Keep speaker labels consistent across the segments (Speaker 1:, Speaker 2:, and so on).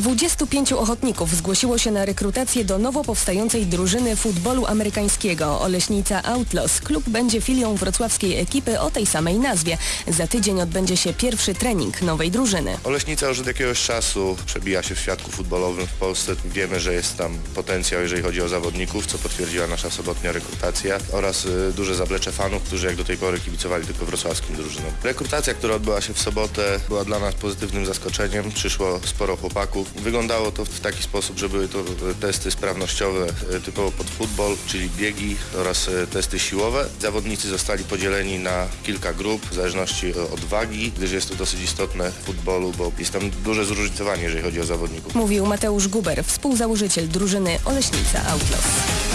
Speaker 1: 25 ochotników zgłosiło się na rekrutację do nowo powstającej drużyny futbolu amerykańskiego Oleśnica Outlaws. Klub będzie filią wrocławskiej ekipy o tej samej nazwie. Za tydzień odbędzie się pierwszy trening nowej drużyny.
Speaker 2: Oleśnica już od jakiegoś czasu przebija się w świadku futbolowym w Polsce. Wiemy, że jest tam potencjał, jeżeli chodzi o zawodników, co potwierdziła nasza sobotnia rekrutacja oraz y, duże zaplecze fanów, którzy jak do tej pory kibicowali tylko wrocławskim drużynom. Rekrutacja, która odbyła się w sobotę, była dla nas pozytywnym zaskoczeniem. Przyszło sporo chłopaków. Wyglądało to w taki sposób, że były to y, testy sprawnościowe y, typowo pod futbol, czyli biegi oraz y, testy siłowe. Zawodnicy zostali podzieleni na kilka grup w zależności od wagi, gdyż jest to dosyć istotne w futbolu, bo jest tam duże zróżnicowanie, jeżeli chodzi o zawodników.
Speaker 1: Mówił Mateusz Guber, współzałożyciel drużyny Oleśnica Outlaws.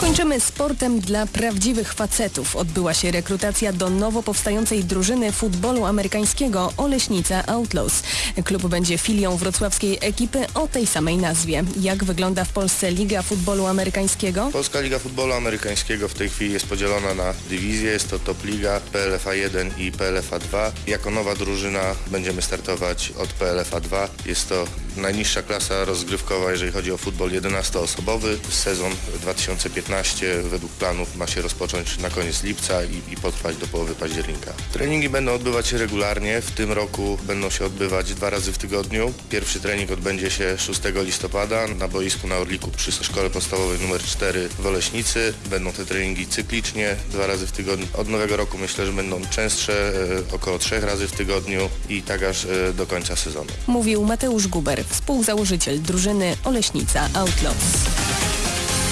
Speaker 1: Kończymy sportem dla prawdziwych facetów. Odbyła się rekrutacja do nowo powstającej drużyny futbolu amerykańskiego Oleśnica Outlaws. Klub będzie filią wrocławskiej ekipy o tej samej nazwie. Jak wygląda w Polsce Liga Futbolu Amerykańskiego?
Speaker 2: Polska Liga Futbolu Amerykańskiego w tej chwili jest podzielona na dywizje. Jest to Top Liga, PLFA 1 i PLFA 2. Jako nowa drużyna będziemy startować od PLFA 2. Jest to najniższa klasa rozgrywkowa, jeżeli chodzi o futbol 11-osobowy. Sezon 2015 według planów ma się rozpocząć na koniec lipca i, i potrwać do połowy października. Treningi będą odbywać się regularnie. W tym roku będą się odbywać dwa razy w tygodniu. Pierwszy trening odbędzie się 6 listopada na boisku na Orliku przy Szkole Podstawowej nr 4 w Oleśnicy. Będą te treningi cyklicznie, dwa razy w tygodniu. Od nowego roku myślę, że będą częstsze, e, około trzech razy w tygodniu i tak aż e, do końca sezonu.
Speaker 1: Mówił Mateusz Guber, współzałożyciel drużyny Oleśnica Outlaws.